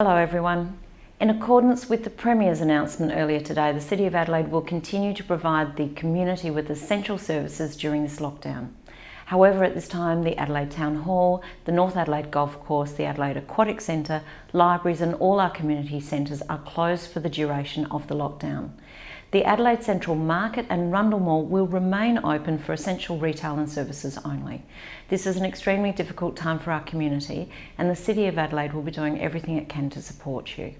Hello everyone. In accordance with the Premier's announcement earlier today, the City of Adelaide will continue to provide the community with essential services during this lockdown. However, at this time, the Adelaide Town Hall, the North Adelaide Golf Course, the Adelaide Aquatic Centre, libraries and all our community centres are closed for the duration of the lockdown. The Adelaide Central Market and Rundle Mall will remain open for essential retail and services only. This is an extremely difficult time for our community and the City of Adelaide will be doing everything it can to support you.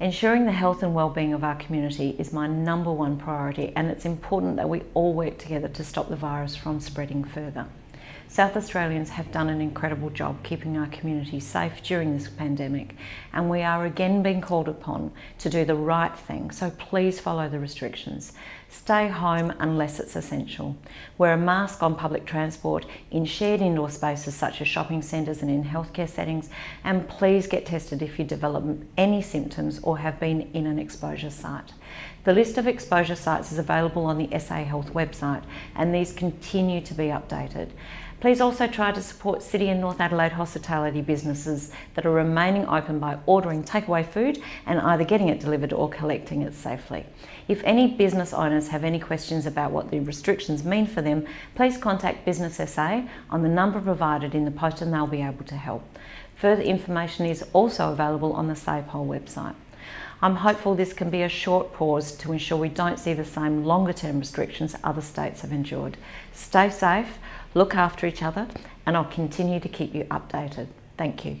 Ensuring the health and well-being of our community is my number one priority and it's important that we all work together to stop the virus from spreading further. South Australians have done an incredible job keeping our community safe during this pandemic and we are again being called upon to do the right thing, so please follow the restrictions. Stay home unless it's essential. Wear a mask on public transport, in shared indoor spaces such as shopping centres and in healthcare settings and please get tested if you develop any symptoms or have been in an exposure site. The list of exposure sites is available on the SA Health website and these continue to be updated. Please also try to support City and North Adelaide hospitality businesses that are remaining open by ordering takeaway food and either getting it delivered or collecting it safely. If any business owners have any questions about what the restrictions mean for them, please contact Business SA on the number provided in the post and they'll be able to help. Further information is also available on the SafeHole website. I'm hopeful this can be a short pause to ensure we don't see the same longer term restrictions other states have endured. Stay safe, look after each other, and I'll continue to keep you updated. Thank you.